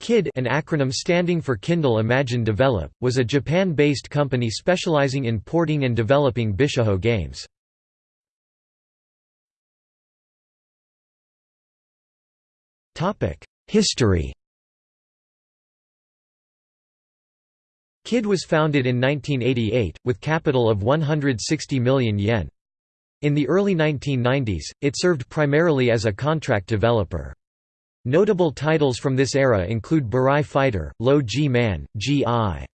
KID an acronym standing for Kindle Imagine Develop, was a Japan-based company specializing in porting and developing Bishōjo games. History KID was founded in 1988, with capital of 160 million yen. In the early 1990s, it served primarily as a contract developer. Notable titles from this era include Burai Fighter, Low G Man, G.I.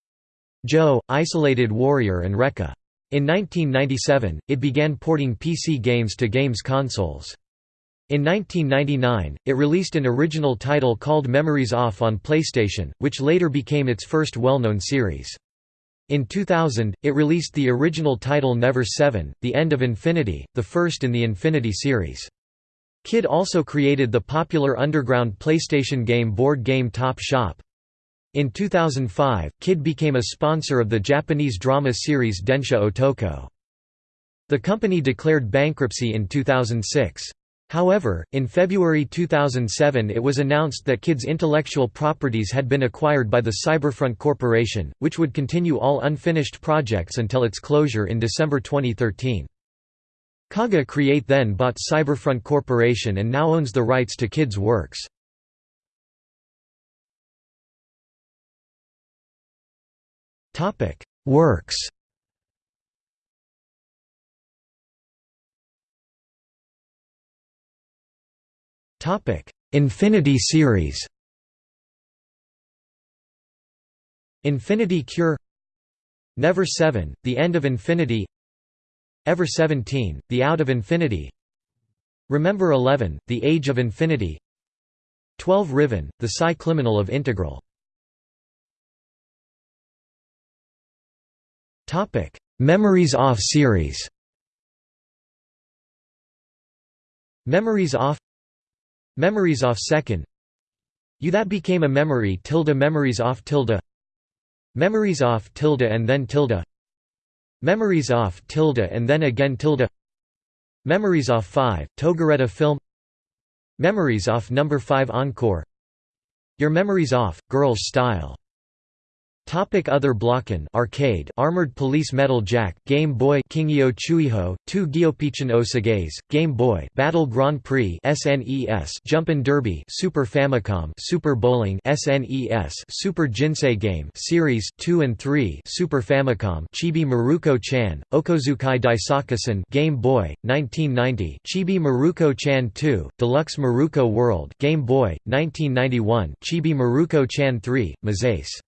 Joe, Isolated Warrior and Rekka. In 1997, it began porting PC games to games consoles. In 1999, it released an original title called Memories Off on PlayStation, which later became its first well-known series. In 2000, it released the original title Never 7, The End of Infinity, the first in the Infinity series. KID also created the popular underground PlayStation game board game Top Shop. In 2005, KID became a sponsor of the Japanese drama series Densha Otoko. The company declared bankruptcy in 2006. However, in February 2007 it was announced that KID's intellectual properties had been acquired by the Cyberfront Corporation, which would continue all unfinished projects until its closure in December 2013. Kaga Create then bought Cyberfront Corporation and now owns the rights to KID's works. Works Infinity series Infinity Cure Never 7, The End of Infinity Ever 17, The Out of Infinity. Remember 11, The Age of Infinity. 12 Riven, The Psi-Climinal of Integral. Memories Off series. Memories Off. Memories Off Second. You That Became a Memory tilde Memories Off tilde. Memories Off tilde and then tilde Memories off tilde and then again tilde Memories off 5, Togireta film. Memories off number 5 Encore. Your Memories Off, Girls Style Topic Other Blocken Arcade Armored Police Metal Jack Game Boy Kingyo Chuiho 2 Gyopichin Osagaze Game Boy Battle Grand Prix SNES Jumpin' Derby Super Famicom Super Bowling SNES Super Jinsei Game Series 2 and 3 Super Famicom Chibi Maruko Chan Okozukai Daisakusen Game Boy 1990 Chibi Maruko Chan 2 Deluxe Maruko World Game Boy 1991 Chibi Maruko Chan 3 Mezase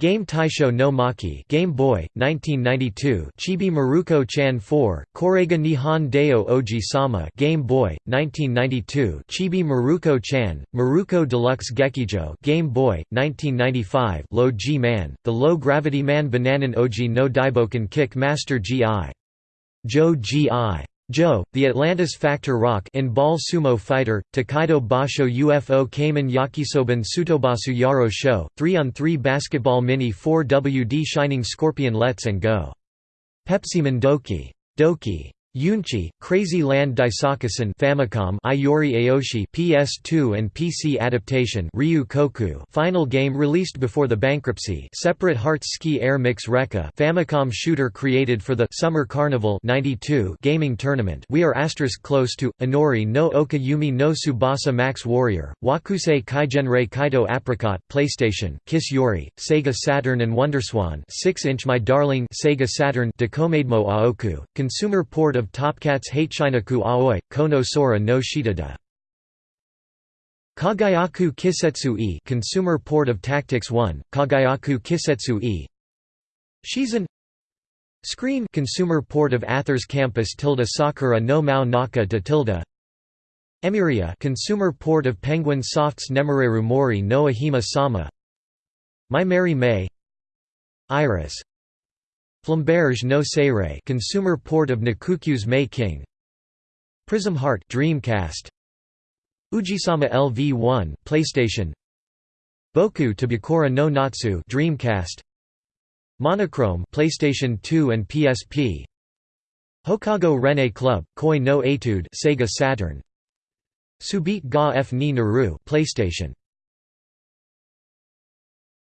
Game Taisho no Maki Game Boy, 1992 Chibi Maruko Chan 4, Korega Nihon Deo Oji Sama Game Boy, 1992 Chibi Maruko Chan, Maruko Deluxe Gekijo Game Boy, 1995 Low G Man, The Low Gravity Man Bananan Oji no Daiboken Kick Master G.I. Joe G.I. Joe, the Atlantis Factor Rock in Ball Sumo Fighter, Tokaido Basho UFO Kamen Yakisoban Sutobasu Yaro Show, 3-on-3 Basketball Mini 4WD Shining Scorpion Let's and Go. Pepsi, Doki. Doki. Yunchi, Crazy Land Daisakusen Famicom Iori Aoshi PS2 and PC adaptation Ryu Koku. Final game released before the bankruptcy. Separate Hearts Ski Air Mix Rekka. Famicom shooter created for the Summer Carnival 92 gaming tournament. We are asterisk close to Inori no Oka Yumi no Subasa Max Warrior Wakusei Kaigenrei Kaito Apricot PlayStation Kiss Yori Sega Saturn and Wonderswan 6-inch My Darling Sega Saturn Dakomademo Aoku Consumer port of Topcats Hateishinaku Aoi, Kono Sora no Shitada. Kagayaku Kisetsu e Consumer Port of Tactics 1, Kagayaku Kisetsu e. Shizan Screen Consumer Port of Athers Campus tilde Sakura no Mao Naka de tilde Emiria Consumer Port of Penguin Soft's Nemoreru Mori no Ahima Sama. My Mary May. Iris Flamberge no Seirei consumer port of Nikukyu's May King. Prism Heart Dreamcast Ujisama LV1 PlayStation. Boku to Tabukora no Natsu Dreamcast. Monochrome PlayStation 2 and PSP Hokago Rene Club Koi no Etude Sega Saturn. Subete ga F ni Naru PlayStation